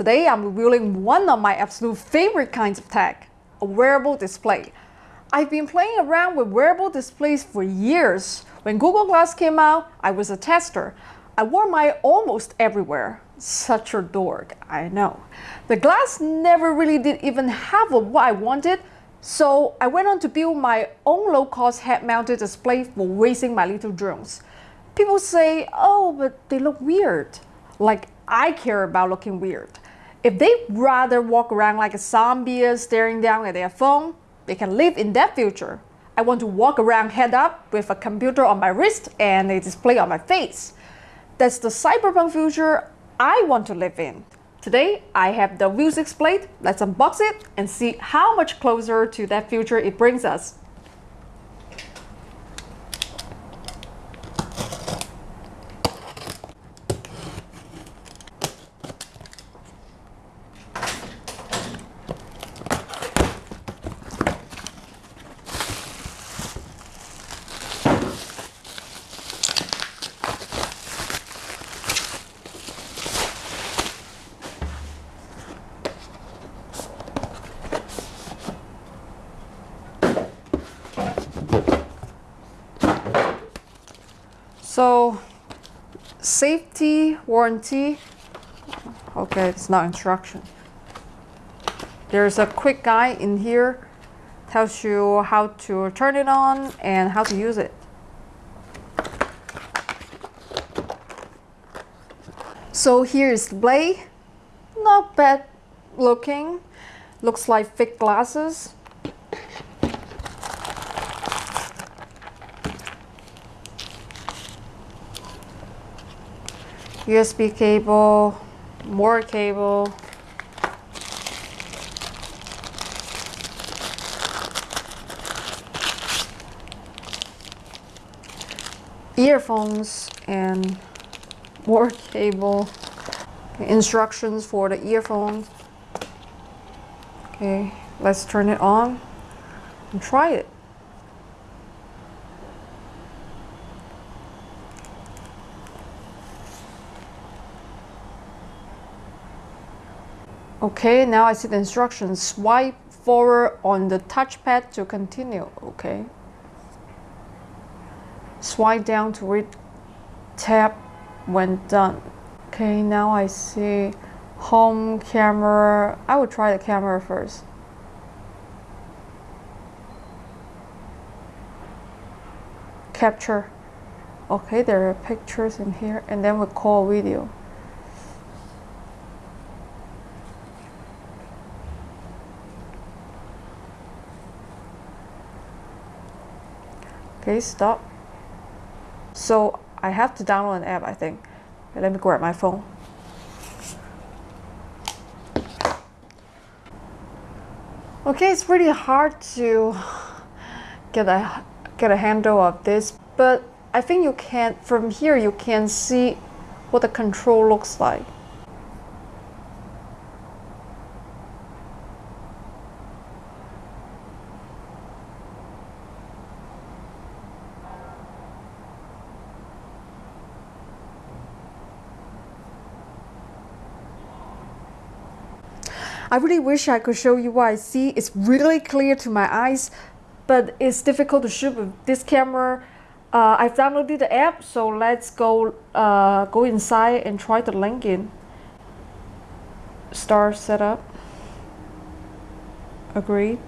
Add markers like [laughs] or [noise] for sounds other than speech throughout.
Today I'm revealing one of my absolute favorite kinds of tech, a wearable display. I've been playing around with wearable displays for years. When Google Glass came out, I was a tester. I wore mine almost everywhere. Such a dork, I know. The glass never really did even have what I wanted, so I went on to build my own low-cost head-mounted display for raising my little drones. People say, oh, but they look weird. Like I care about looking weird. If they rather walk around like a zombie staring down at their phone, they can live in that future. I want to walk around head up with a computer on my wrist and a display on my face. That's the cyberpunk future I want to live in. Today, I have the Vuzix Blade. Let's unbox it and see how much closer to that future it brings us. So safety warranty, okay, it's not instruction. There's a quick guide in here, tells you how to turn it on and how to use it. So here is the blade, not bad looking, looks like thick glasses. USB cable, more cable. Earphones and more cable. Instructions for the earphones. Okay, let's turn it on and try it. Okay, now I see the instructions. Swipe forward on the touchpad to continue. Okay. Swipe down to read tap when done. Okay, now I see home camera. I will try the camera first. Capture. Okay, there are pictures in here and then we call video. Okay, stop. So I have to download an app, I think. Let me grab my phone. Okay, it's really hard to get a get a handle of this, but I think you can from here you can see what the control looks like. I really wish I could show you what I see. It's really clear to my eyes, but it's difficult to shoot with this camera. Uh, I've downloaded the app, so let's go uh, go inside and try the link in. Start setup. Agreed.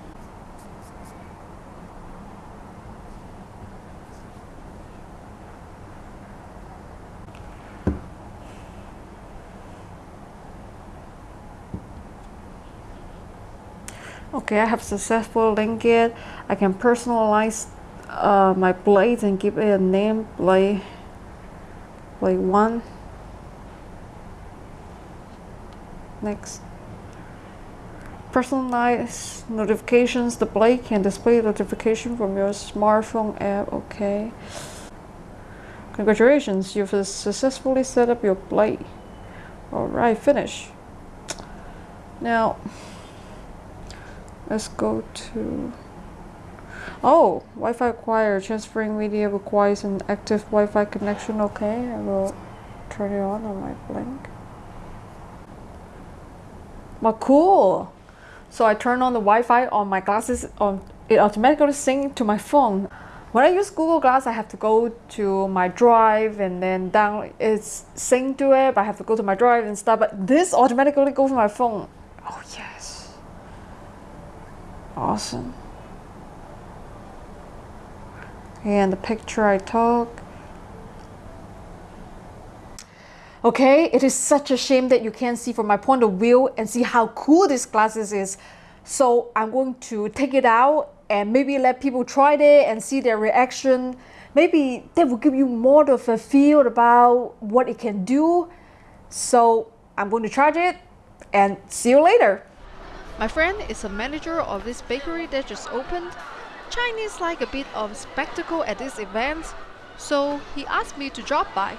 Okay, I have successfully linked it. I can personalize uh, my blade and give it a name, blade, blade 1. Next. Personalize notifications. The blade can display notification from your smartphone app. Okay. Congratulations, you've successfully set up your blade. Alright, finish. Now, Let's go to... Oh, Wi-Fi acquired. Transferring media requires an active Wi-Fi connection. Okay, I will turn it on on my blink. Well, cool. So I turn on the Wi-Fi on my glasses. On it automatically sync to my phone. When I use Google Glass, I have to go to my drive and then down it's sync to it. But I have to go to my drive and stuff. But this automatically goes to my phone. Oh yes, awesome. And the picture I took. Okay, it is such a shame that you can't see from my point of view and see how cool this glasses is. So I'm going to take it out and maybe let people try it and see their reaction. Maybe that will give you more of a feel about what it can do. So I'm going to charge it and see you later. My friend is a manager of this bakery that just opened. Chinese like a bit of spectacle at this event, so he asked me to drop by.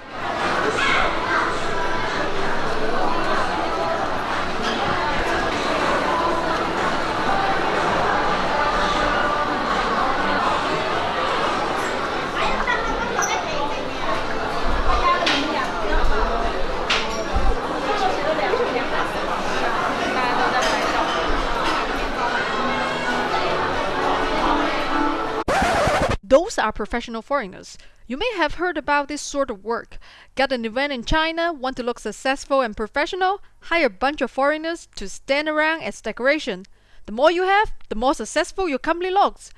Are professional foreigners. You may have heard about this sort of work. Got an event in China, want to look successful and professional? Hire a bunch of foreigners to stand around as decoration. The more you have, the more successful your company looks.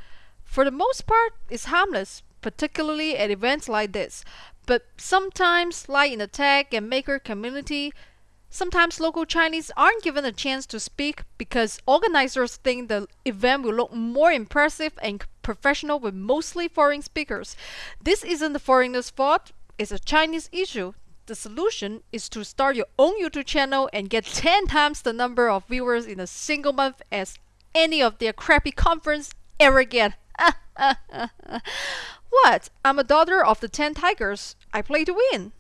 For the most part, it's harmless, particularly at events like this. But sometimes, like in the tech and maker community, Sometimes local Chinese aren't given a chance to speak because organizers think the event will look more impressive and professional with mostly foreign speakers. This isn't the foreigners' fault, it's a Chinese issue. The solution is to start your own YouTube channel and get 10 times the number of viewers in a single month as any of their crappy conference ever get. [laughs] what? I'm a daughter of the 10 tigers. I play to win.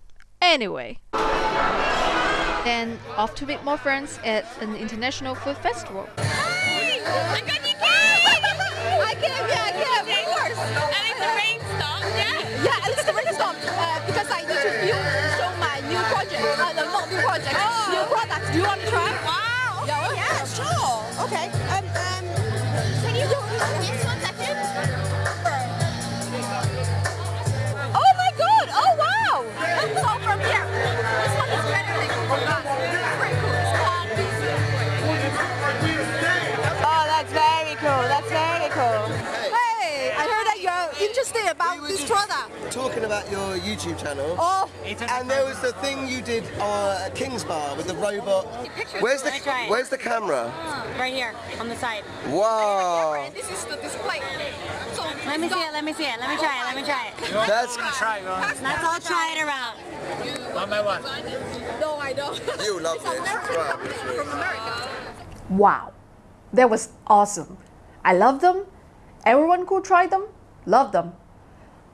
Anyway. Then off to meet more friends at an international food festival. You yeah, I of course. At least the rain stopped, yeah? Yeah, at least the rain stopped uh, because I need to film, show my new project. Uh, no, not new project, Oh. new product. Do you want to try? Wow! Yeah. Yeah, sure. Okay. Um, Talking about your YouTube channel. Oh, And there was the thing you did uh, at King's Bar with the robot. Where's the Let me try it. Where's the camera? Right here, on the side. Wow, this is the display. So Let me see it, let me see it, let me try it, let me try it. that's Try it, Let's all try it around. one by one. No, I don't. you love this. Wow. From America. Wow, that was awesome. I love them. Everyone could try them, love them.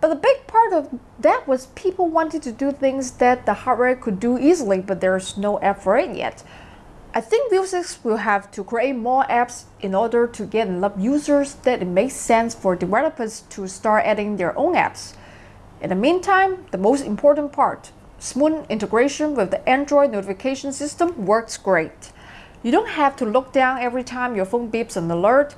But the big part of that was people wanted to do things that the hardware could do easily, but there's no app for it yet. I think Vuzix will have to create more apps in order to get enough users that it makes sense for developers to start adding their own apps. In the meantime, the most important part, smooth integration with the Android notification system works great. You don't have to look down every time your phone beeps an alert.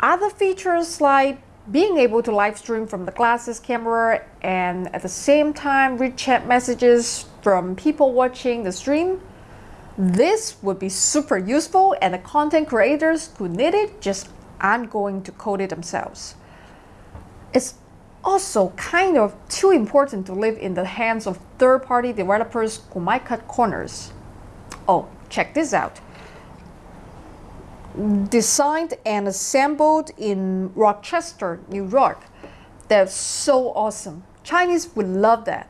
Other features like being able to live stream from the glasses camera and at the same time read chat messages from people watching the stream. This would be super useful and the content creators who need it just aren't going to code it themselves. It's also kind of too important to live in the hands of third-party developers who might cut corners. Oh, check this out designed and assembled in Rochester, New York. They're so awesome. Chinese would love that.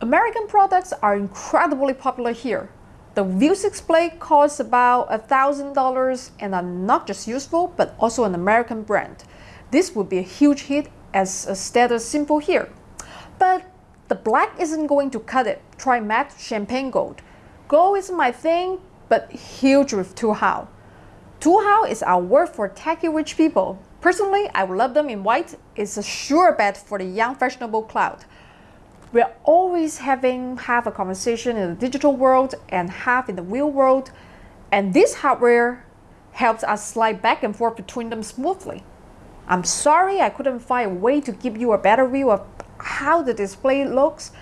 American products are incredibly popular here. The Vuzix Blade costs about $1,000 and are not just useful, but also an American brand. This would be a huge hit as a status symbol here. But the black isn't going to cut it. Try matte champagne gold. Gold isn't my thing, but huge with Tuhao. Tuhao is our word for techy rich people. Personally, I would love them in white. It's a sure bet for the young fashionable crowd. We're always having half a conversation in the digital world and half in the real world. And this hardware helps us slide back and forth between them smoothly. I'm sorry I couldn't find a way to give you a better view of how the display looks.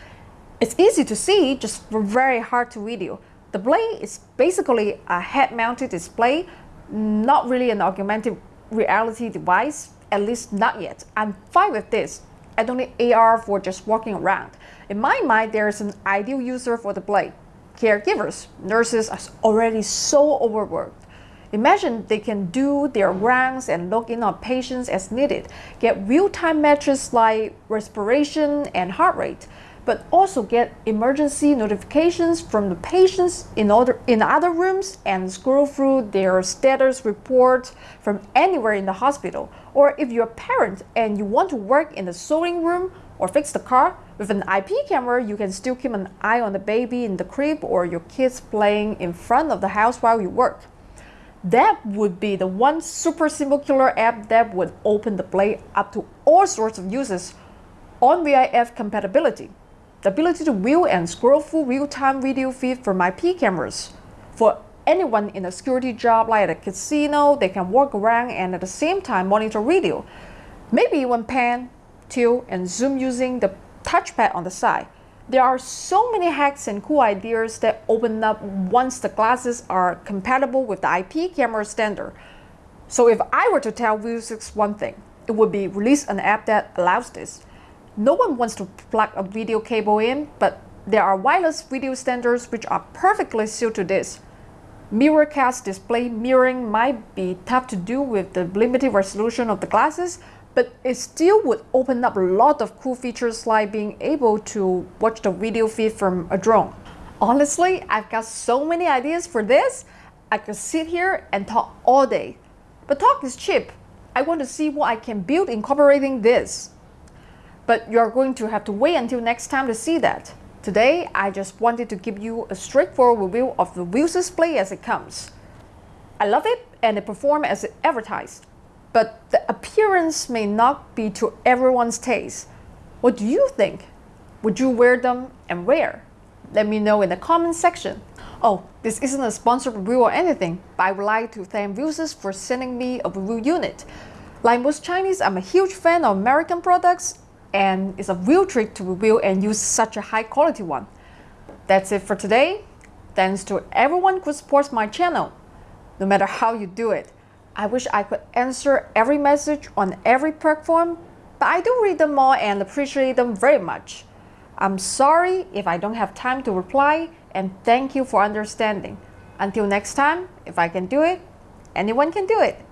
It's easy to see, just very hard to video. The Blade is basically a head-mounted display, not really an augmented reality device, at least not yet. I'm fine with this. I don't need AR for just walking around. In my mind, there is an ideal user for the Blade. Caregivers, nurses are already so overworked. Imagine they can do their rounds and look in on patients as needed, get real-time metrics like respiration and heart rate, but also get emergency notifications from the patients in other, in other rooms and scroll through their status reports from anywhere in the hospital. Or if you're a parent and you want to work in the sewing room or fix the car, with an IP camera, you can still keep an eye on the baby in the crib or your kids playing in front of the house while you work. That would be the one super simple killer app that would open the Blade up to all sorts of uses ONVIF compatibility. The ability to view and scroll through real-time video feed from IP cameras. For anyone in a security job like at a casino, they can walk around and at the same time monitor video. Maybe even pan, tilt, and zoom using the touchpad on the side. There are so many hacks and cool ideas that open up once the glasses are compatible with the IP camera standard. So if I were to tell Vuzix one thing, it would be release an app that allows this. No one wants to plug a video cable in, but there are wireless video standards which are perfectly suited to this. Miracast display mirroring might be tough to do with the limited resolution of the glasses, but it still would open up a lot of cool features like being able to watch the video feed from a drone. Honestly, I've got so many ideas for this, I could sit here and talk all day. But talk is cheap. I want to see what I can build incorporating this. But you're going to have to wait until next time to see that. Today, I just wanted to give you a straightforward review of the Vuzix display as it comes. I love it and it performs as advertised but the appearance may not be to everyone's taste. What do you think? Would you wear them and where? Let me know in the comment section. Oh, this isn't a sponsored review or anything, but I would like to thank Vuzix for sending me a review unit. Like most Chinese, I'm a huge fan of American products, and it's a real treat to review and use such a high quality one. That's it for today. Thanks to everyone who supports my channel, no matter how you do it. I wish I could answer every message on every platform, but I do read them all and appreciate them very much. I'm sorry if I don't have time to reply, and thank you for understanding. Until next time, if I can do it, anyone can do it.